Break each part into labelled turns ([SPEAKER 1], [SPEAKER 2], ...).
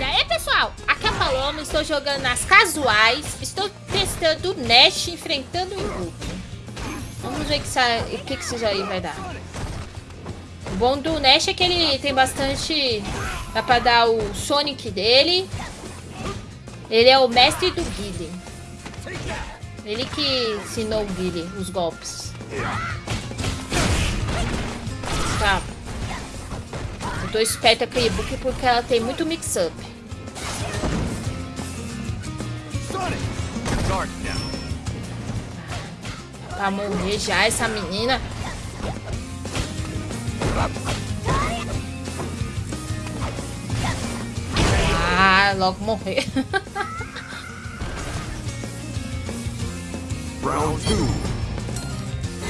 [SPEAKER 1] E aí, pessoal? Aqui é a Paloma, estou jogando nas casuais. Estou testando o Nash enfrentando o Invoke. Vamos ver o que, que isso aí vai dar. O bom do Nash é que ele tem bastante... Dá pra dar o Sonic dele. Ele é o mestre do Guile. Ele que ensinou o Guile os golpes. Tá. Tô esperta com a e-book porque ela tem muito mix-up. Pra morrer já essa menina. Ah, logo morrer.
[SPEAKER 2] Round two.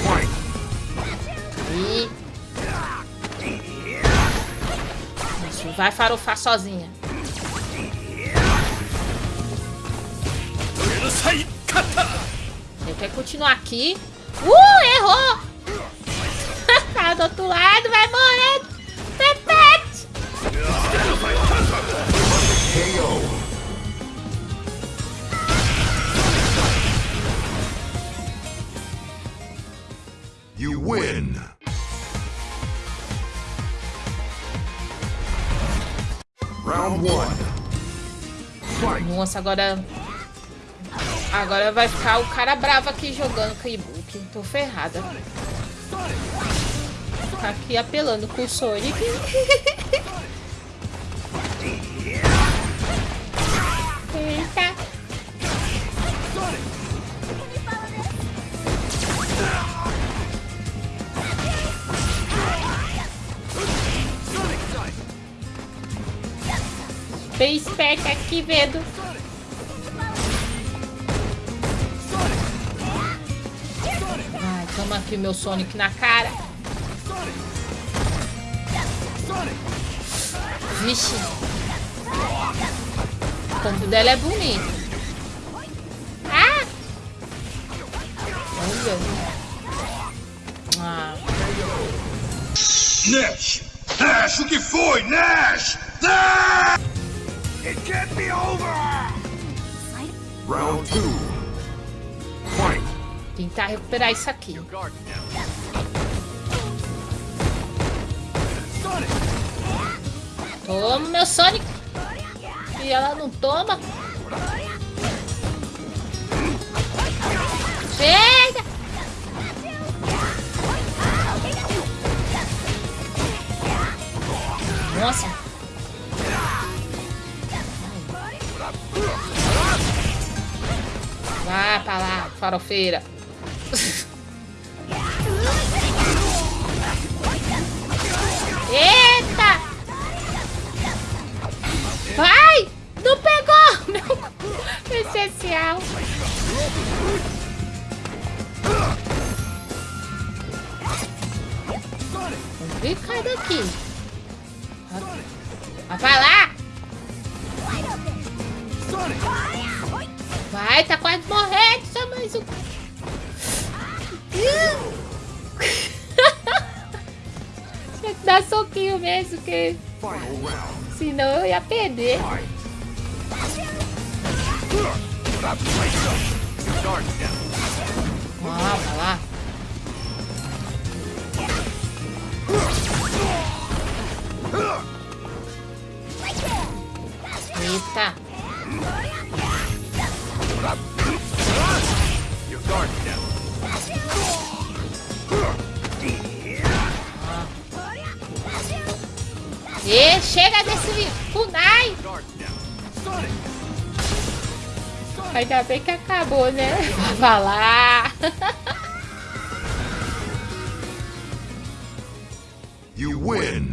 [SPEAKER 2] Fight.
[SPEAKER 1] E... vai farofar sozinha. Ele quer continuar aqui. Uh, errou! tá do outro lado, vai morrer. Nossa, agora... Agora vai ficar o cara bravo aqui jogando com o e-book. Tô ferrada. Tá aqui apelando com o Sonic. Bem esperta aqui, vendo. Ai, toma aqui o meu Sonic na cara. Vixe. O combo dela é bonito. Ah! Olha. Ah.
[SPEAKER 2] Nash! Nash, o que foi? Nash! Round two. Fight.
[SPEAKER 1] Tentar recuperar isso aqui. Toma, meu Sonic. E ela não toma. Chega! Nossa. Vá pra lá, farofeira. Eita! Vai! Não pegou! Meu essencial. Vem cai daqui. Vai lá! Vai, tá quase morrendo, só mais um. Tinha que dar soquinho mesmo, que senão eu ia perder. Vai lá. Eita. E chega desse kunai.
[SPEAKER 2] Down.
[SPEAKER 1] Ainda bem que acabou, né? Vai lá.
[SPEAKER 2] You win.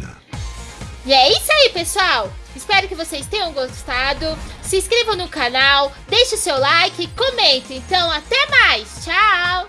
[SPEAKER 1] E é isso aí, pessoal. Espero que vocês tenham gostado. Se inscrevam no canal, deixe o seu like e comente. Então, até mais. Tchau.